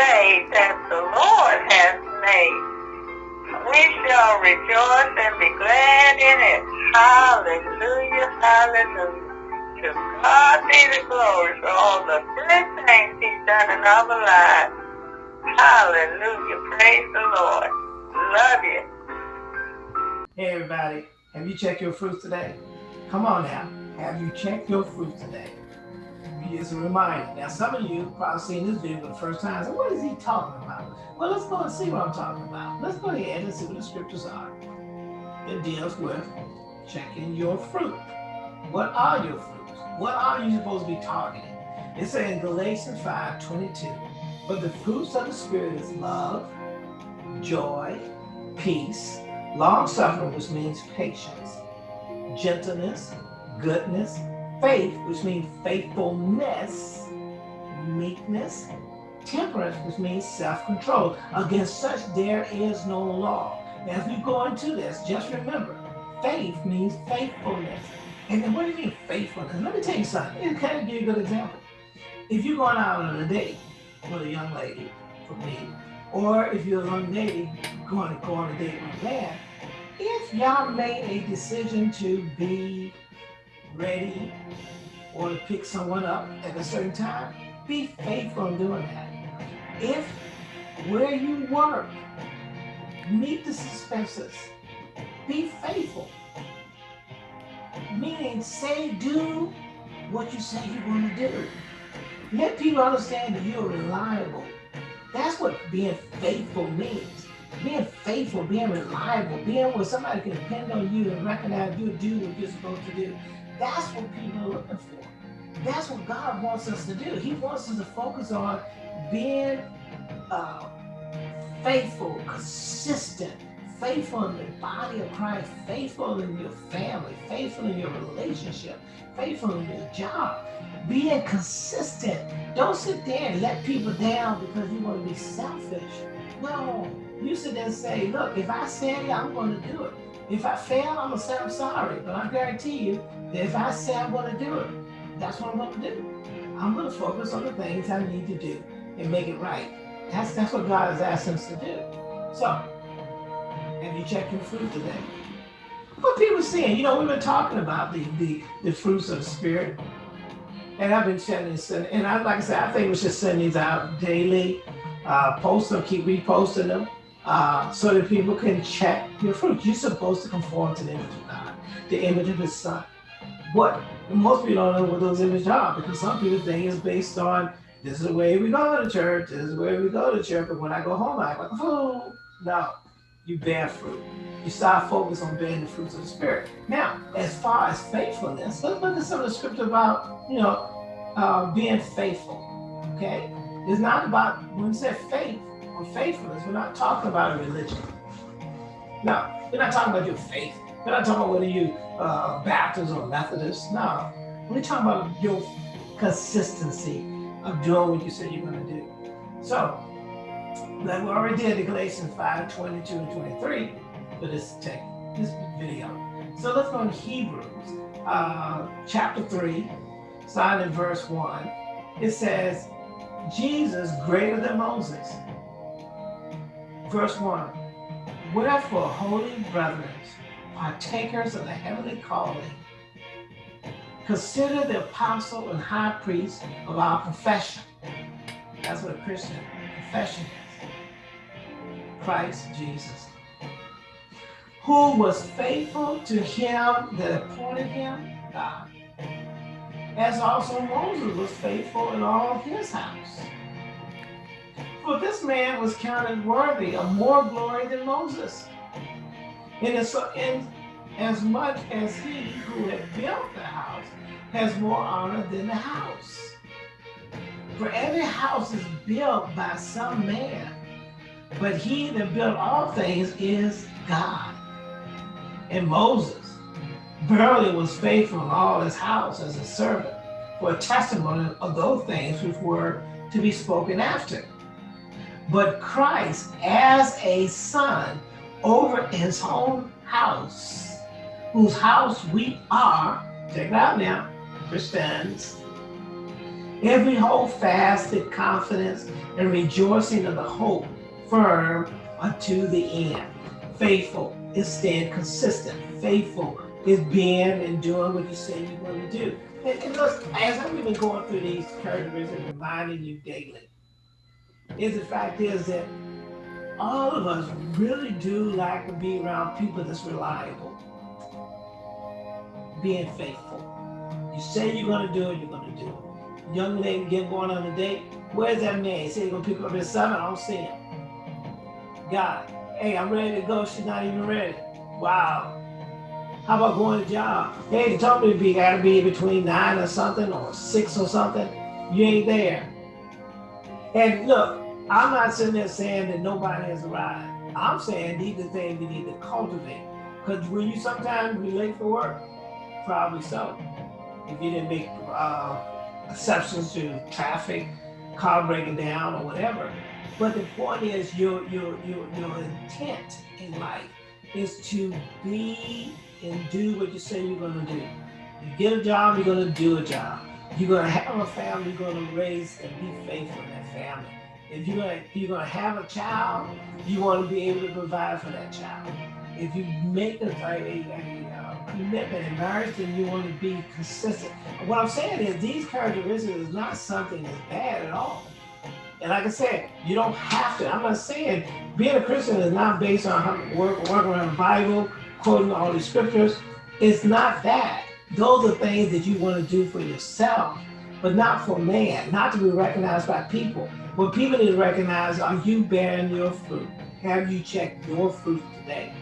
day that the Lord has made. We shall rejoice and be glad in it. Hallelujah, hallelujah. To God be the glory for all the good things he's done in our lives. Hallelujah, praise the Lord. Love you. Hey everybody, have you checked your fruits today? Come on now, have you checked your fruit today? Here's a reminder. Now, some of you probably seen this video for the first time. So, what is he talking about? Well, let's go and see what I'm talking about. Let's go ahead and see what the scriptures are. It deals with checking your fruit. What are your fruits? What are you supposed to be targeting? It says in Galatians 5 22, but the fruits of the Spirit is love, joy, peace, long suffering, which means patience, gentleness, goodness, faith, which means faithfulness, meekness, temperance, which means self-control. Against such there is no law. If you go into this, just remember, faith means faithfulness. And then what do you mean faithfulness? Let me tell you something. It kind of give you a good example. If you're going out on a date with a young lady, for me, or if you're a young lady going to go on a date with a man, if y'all made a decision to be ready or to pick someone up at a certain time, be faithful in doing that. If where you work, meet the expenses, be faithful. Meaning say do what you say you're going to do. Let people understand that you're reliable. That's what being faithful means. Being faithful, being reliable, being where somebody can depend on you and recognize you do what you're supposed to do. That's what people are looking for. That's what God wants us to do. He wants us to focus on being uh, faithful, consistent, faithful in the body of Christ, faithful in your family, faithful in your relationship, faithful in your job, being consistent. Don't sit there and let people down because you want to be selfish. No, you sit there and say, look, if I say it, I'm going to do it. If I fail, I'm gonna say I'm sorry, but I guarantee you that if I say I'm gonna do it, that's what I'm gonna do. I'm gonna focus on the things I need to do and make it right. That's that's what God has asked us to do. So, have you checked your fruit today? What people are saying, you know, we've been talking about the the, the fruits of the spirit. And I've been sending, and I, like I said, I think we should send these out daily, uh, post them, keep reposting them uh, so that people can check your fruit. You're supposed to conform to the image of God, the image of his son. What most people don't know what those images are because some people think it's based on this is the way we go to church, this is where we go to church, but when I go home, I act like a fool. No, you bear fruit. You start focus on bearing the fruits of the spirit. Now, as far as faithfulness, let's look at some of the scripture about, you know, uh, being faithful. Okay? It's not about when you say faith, faithfulness. We're not talking about a religion. No, we're not talking about your faith. We're not talking about whether you uh, Baptist or Methodist. No, we're talking about your consistency of doing what you said you're going to do. So, like we already did in Galatians 5, 22 and 23 for this this video. So let's go to Hebrews uh, chapter 3, starting in verse 1. It says, Jesus greater than Moses Verse 1 Wherefore, holy brethren, partakers of the heavenly calling, consider the apostle and high priest of our profession. That's what a Christian profession is. Christ Jesus. Who was faithful to him that appointed him, God. As also Moses was faithful in all his house. For this man was counted worthy of more glory than Moses. And as, in, as much as he who had built the house has more honor than the house. For every house is built by some man, but he that built all things is God. And Moses barely was faithful in all his house as a servant for a testimony of those things which were to be spoken after but Christ as a son over his own house, whose house we are, check it out now, Christians, Every hold fast in confidence and rejoicing of the hope firm unto the end. Faithful is staying consistent. Faithful is being and doing what you say you're going to do. And, and look, as I've been going through these characteristics, reminding you daily, is the fact is that all of us really do like to be around people that's reliable, being faithful. You say you're going to do it, you're going to do it. Young lady get going on a date. Where's that man? He said he's going to pick up at seven. I don't see him. God, hey, I'm ready to go. She's not even ready. Wow. How about going to job? Hey, they told me to be gotta be between nine or something or six or something. You ain't there. And look, I'm not sitting there saying that nobody has arrived. I'm saying these are things we need to cultivate. Because will you sometimes be late for work? Probably so. If you didn't make uh, exceptions to traffic, car breaking down or whatever. But the point is your, your, your, your intent in life is to be and do what you say you're gonna do. You get a job, you're gonna do a job. You're gonna have a family, you're gonna raise and be faithful in that family. If you're gonna you're gonna have a child, you want to be able to provide for that child. If you make a, a, a, commitment in marriage, then you want to be consistent. What I'm saying is these characteristics is not something that's bad at all. And like I said, you don't have to. I'm not saying being a Christian is not based on work, work around the Bible, quoting all these scriptures. It's not that. Those are things that you want to do for yourself, but not for man, not to be recognized by people. What people need to recognize, are you bearing your fruit? Have you checked your fruit today?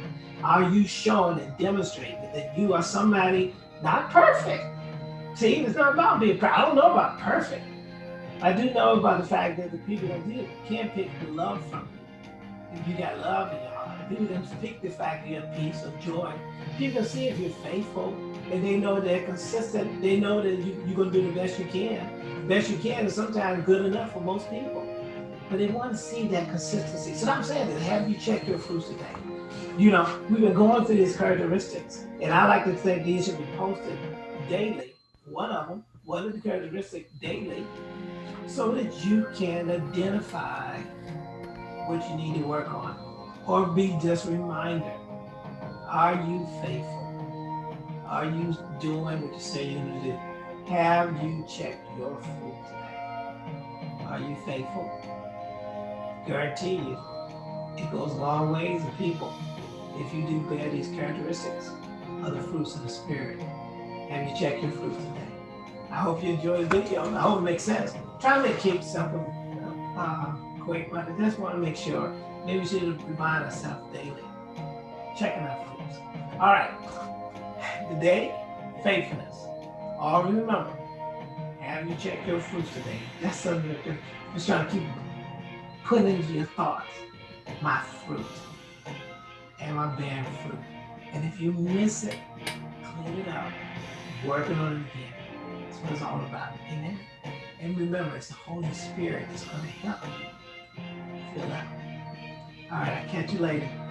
Are you showing and demonstrating that you are somebody not perfect? See, it's not about being perfect. I don't know about perfect. I do know about the fact that the people that do can't pick the love from you. You got love in your that you have peace or joy. People see if you're faithful and they know they're consistent. They know that you, you're going to do the best you can. The best you can is sometimes good enough for most people. But they want to see that consistency. So I'm saying that have you checked your fruits today? You know, we've been going through these characteristics, and I like to think these should be posted daily. One of them, one of the characteristics daily, so that you can identify what you need to work on or be just a reminder. Are you faithful? Are you doing what you say you're going to do? Have you checked your fruit today? Are you faithful? Guarantee you, it goes a long ways with people if you do bear these characteristics of the fruits of the Spirit. Have you checked your fruit today? I hope you enjoyed the video. I hope it makes sense. Try to keep simple, uh, quick, but I just want to make sure. Maybe we should remind ourselves daily. Checking our fruits. All right. Today, faithfulness. Always remember, have you checked your fruits today? That's something that you're just trying to keep putting into your thoughts. My fruit. Am I bearing fruit? And if you miss it, clean it up. Working on it again. That's what it's all about. Amen. And remember, it's the Holy Spirit that's going to help you All right, I'll catch you later.